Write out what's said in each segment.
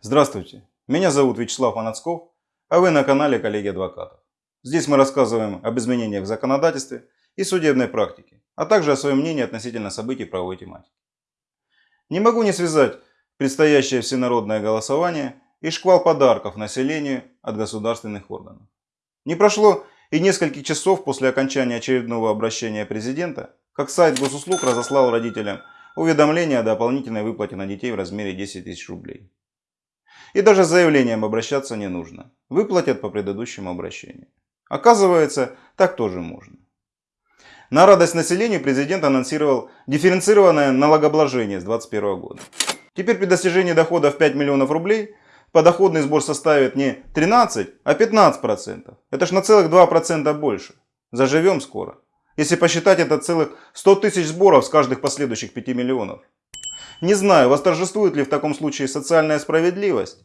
Здравствуйте, меня зовут Вячеслав Манацков, а вы на канале Коллеги Адвокатов. Здесь мы рассказываем об изменениях в законодательстве и судебной практике, а также о своем мнении относительно событий правовой тематики. Не могу не связать предстоящее всенародное голосование и шквал подарков населению от государственных органов. Не прошло и нескольких часов после окончания очередного обращения президента, как сайт госуслуг разослал родителям уведомление о дополнительной выплате на детей в размере 10 тысяч рублей. И даже с заявлением обращаться не нужно. Выплатят по предыдущему обращению. Оказывается, так тоже можно. На радость населению президент анонсировал дифференцированное налогообложение с 2021 года. Теперь при достижении дохода в 5 миллионов рублей подоходный сбор составит не 13, а 15%. Это ж на целых 2% больше. Заживем скоро. Если посчитать это целых 100 тысяч сборов с каждых последующих 5 миллионов. Не знаю, восторжествует ли в таком случае социальная справедливость,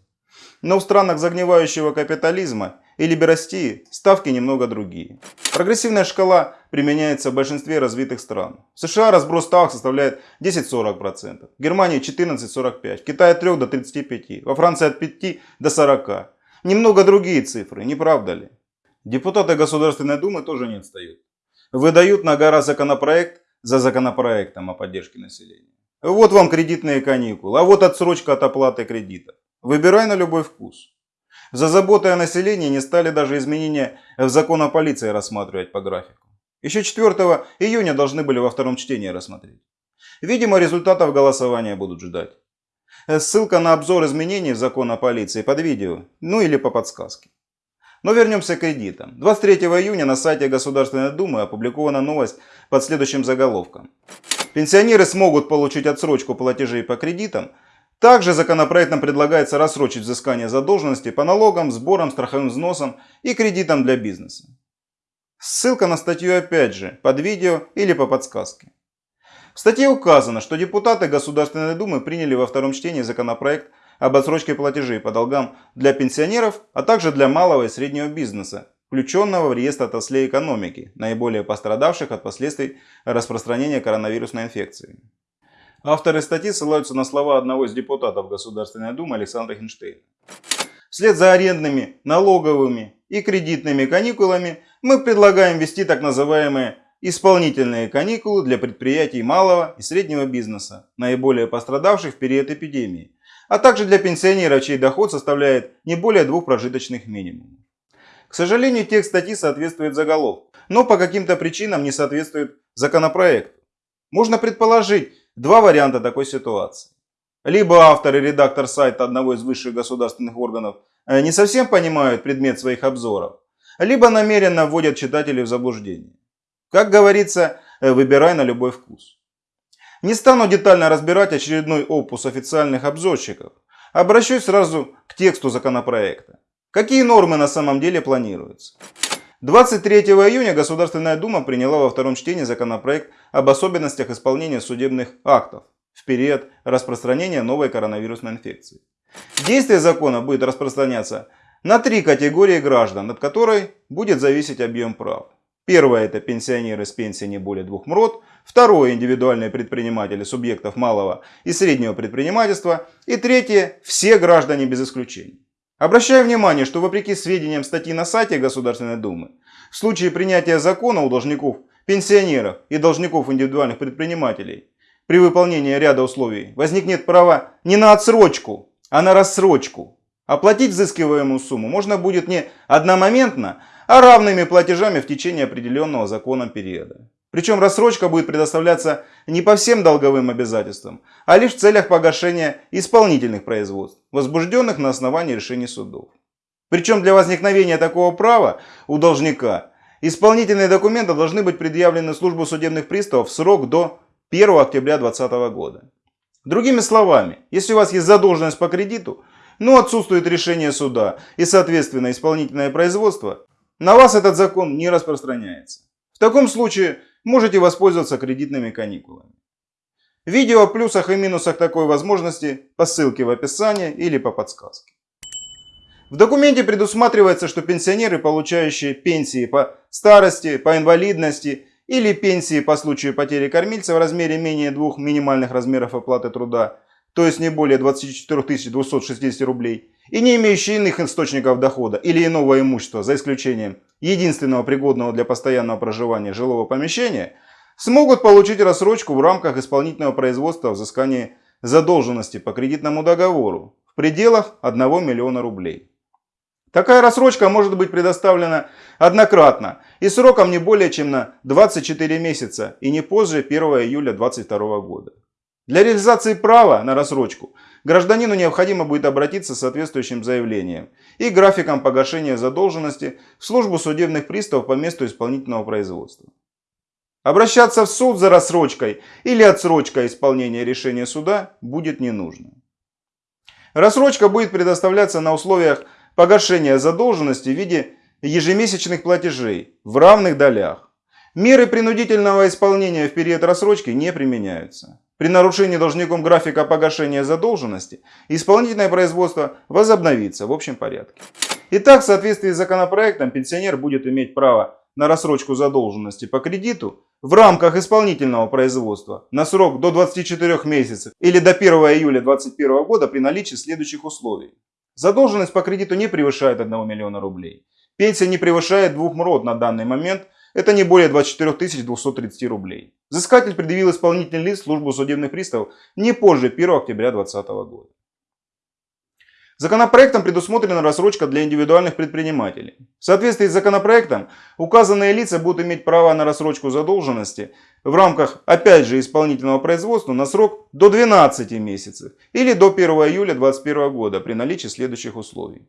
но в странах загнивающего капитализма и либерастии ставки немного другие. Прогрессивная шкала применяется в большинстве развитых стран. В США разброс ставок составляет 10-40%, в Германии 14-45%, в Китае от 3 до 35%, во Франции от 5 до 40%. Немного другие цифры, не правда ли? Депутаты Государственной Думы тоже не отстают. Выдают на гора законопроект за законопроектом о поддержке населения. Вот вам кредитные каникулы, а вот отсрочка от оплаты кредита. Выбирай на любой вкус. За заботой о населении не стали даже изменения в закон о полиции рассматривать по графику. Еще 4 июня должны были во втором чтении рассмотреть. Видимо, результатов голосования будут ждать. Ссылка на обзор изменений в закон о полиции под видео, ну или по подсказке. Но вернемся к кредитам. 23 июня на сайте Государственной Думы опубликована новость под следующим заголовком. Пенсионеры смогут получить отсрочку платежей по кредитам также законопроектом предлагается рассрочить взыскание задолженности по налогам, сборам, страховым взносам и кредитам для бизнеса. Ссылка на статью опять же под видео или по подсказке. В статье указано, что депутаты Государственной Думы приняли во втором чтении законопроект об отсрочке платежей по долгам для пенсионеров, а также для малого и среднего бизнеса, включенного в реестр отраслей экономики, наиболее пострадавших от последствий распространения коронавирусной инфекции. Авторы статьи ссылаются на слова одного из депутатов Государственной Думы Александра Хинштейна. Вслед за арендными, налоговыми и кредитными каникулами мы предлагаем ввести так называемые исполнительные каникулы для предприятий малого и среднего бизнеса, наиболее пострадавших в период эпидемии, а также для пенсионеров, чей доход составляет не более двух прожиточных минимумов. К сожалению, текст статьи соответствует заголовку, но по каким-то причинам не соответствует законопроекту. Можно предположить, Два варианта такой ситуации. Либо автор и редактор сайта одного из высших государственных органов э, не совсем понимают предмет своих обзоров, либо намеренно вводят читателей в заблуждение. Как говорится, э, выбирай на любой вкус. Не стану детально разбирать очередной опус официальных обзорщиков. Обращусь сразу к тексту законопроекта. Какие нормы на самом деле планируются? 23 июня Государственная Дума приняла во втором чтении законопроект об особенностях исполнения судебных актов в период распространения новой коронавирусной инфекции. Действие закона будет распространяться на три категории граждан, от которой будет зависеть объем прав. Первое – это пенсионеры с пенсией не более двух МРОД. Второе – индивидуальные предприниматели субъектов малого и среднего предпринимательства. И третье – все граждане без исключения. Обращаю внимание, что вопреки сведениям статьи на сайте Государственной Думы, в случае принятия закона у должников, пенсионеров и должников индивидуальных предпринимателей при выполнении ряда условий возникнет право не на отсрочку, а на рассрочку. Оплатить взыскиваемую сумму можно будет не одномоментно, а равными платежами в течение определенного законом периода. Причем рассрочка будет предоставляться не по всем долговым обязательствам, а лишь в целях погашения исполнительных производств, возбужденных на основании решений судов. Причем для возникновения такого права у должника исполнительные документы должны быть предъявлены службу судебных приставов в срок до 1 октября 2020 года. Другими словами, если у вас есть задолженность по кредиту, но отсутствует решение суда и соответственно исполнительное производство, на вас этот закон не распространяется. В таком случае можете воспользоваться кредитными каникулами. Видео о плюсах и минусах такой возможности по ссылке в описании или по подсказке. В документе предусматривается, что пенсионеры, получающие пенсии по старости, по инвалидности или пенсии по случаю потери кормильца в размере менее двух минимальных размеров оплаты труда, то есть не более 24 260 рублей, и не имеющие иных источников дохода или иного имущества, за исключением единственного пригодного для постоянного проживания жилого помещения, смогут получить рассрочку в рамках исполнительного производства взыскания задолженности по кредитному договору в пределах 1 миллиона рублей. Такая рассрочка может быть предоставлена однократно и сроком не более чем на 24 месяца и не позже 1 июля 2022 года. Для реализации права на рассрочку гражданину необходимо будет обратиться с соответствующим заявлением и графиком погашения задолженности в службу судебных приставов по месту исполнительного производства. Обращаться в суд за рассрочкой или отсрочкой исполнения решения суда будет не нужно. Рассрочка будет предоставляться на условиях погашения задолженности в виде ежемесячных платежей в равных долях. Меры принудительного исполнения в период рассрочки не применяются. При нарушении должником графика погашения задолженности исполнительное производство возобновится в общем порядке. Итак, в соответствии с законопроектом пенсионер будет иметь право на рассрочку задолженности по кредиту в рамках исполнительного производства на срок до 24 месяцев или до 1 июля 2021 года при наличии следующих условий. Задолженность по кредиту не превышает 1 миллиона рублей. Пенсия не превышает двух МРОД на данный момент, это не более 24 230 рублей. Взыскатель предъявил исполнительный лист службу судебных приставов не позже 1 октября 2020 года. Законопроектом предусмотрена рассрочка для индивидуальных предпринимателей. В соответствии с законопроектом указанные лица будут иметь право на рассрочку задолженности в рамках, опять же, исполнительного производства на срок до 12 месяцев или до 1 июля 2021 года при наличии следующих условий.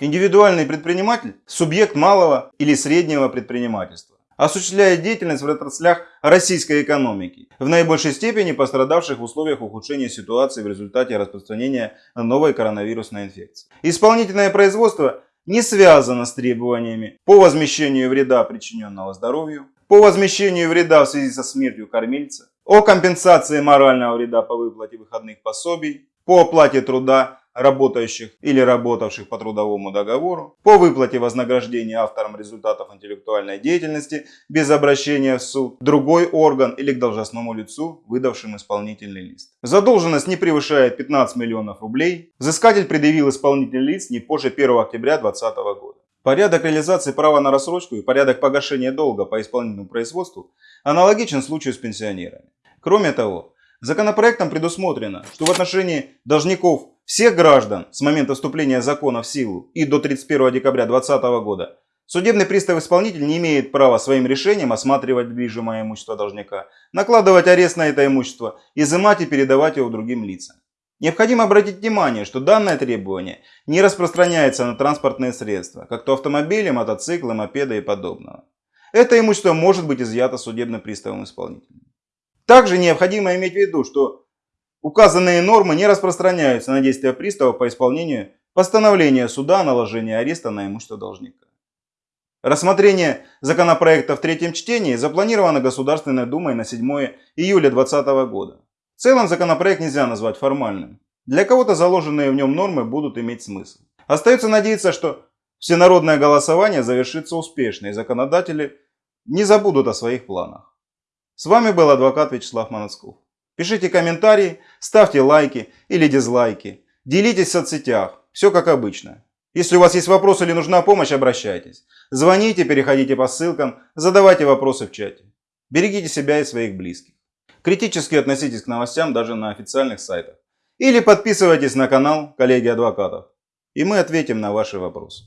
Индивидуальный предприниматель – субъект малого или среднего предпринимательства осуществляет деятельность в отраслях российской экономики, в наибольшей степени пострадавших в условиях ухудшения ситуации в результате распространения новой коронавирусной инфекции. Исполнительное производство не связано с требованиями по возмещению вреда, причиненного здоровью, по возмещению вреда в связи со смертью кормильца, о компенсации морального вреда по выплате выходных пособий, по оплате труда работающих или работавших по трудовому договору, по выплате вознаграждения авторам результатов интеллектуальной деятельности без обращения в суд, другой орган или к должностному лицу, выдавшим исполнительный лист. Задолженность не превышает 15 миллионов рублей. Взыскатель предъявил исполнительный лист не позже 1 октября 2020 года. Порядок реализации права на рассрочку и порядок погашения долга по исполнительному производству аналогичен случаю с пенсионерами. Кроме того, Законопроектом предусмотрено, что в отношении должников всех граждан с момента вступления закона в силу и до 31 декабря 2020 года судебный пристав-исполнитель не имеет права своим решением осматривать движимое имущество должника, накладывать арест на это имущество, изымать и передавать его другим лицам. Необходимо обратить внимание, что данное требование не распространяется на транспортные средства, как то автомобили, мотоциклы, мопеды и подобного. Это имущество может быть изъято судебным приставом исполнителем. Также необходимо иметь в виду, что указанные нормы не распространяются на действия пристава по исполнению постановления суда о наложении ареста на имущество должника. Рассмотрение законопроекта в третьем чтении запланировано Государственной Думой на 7 июля 2020 года. В целом законопроект нельзя назвать формальным. Для кого-то заложенные в нем нормы будут иметь смысл. Остается надеяться, что всенародное голосование завершится успешно и законодатели не забудут о своих планах. С вами был адвокат Вячеслав Манацков. Пишите комментарии, ставьте лайки или дизлайки. Делитесь в соцсетях. Все как обычно. Если у вас есть вопросы или нужна помощь, обращайтесь. Звоните, переходите по ссылкам, задавайте вопросы в чате. Берегите себя и своих близких. Критически относитесь к новостям даже на официальных сайтах. Или подписывайтесь на канал коллеги адвокатов. И мы ответим на ваши вопросы.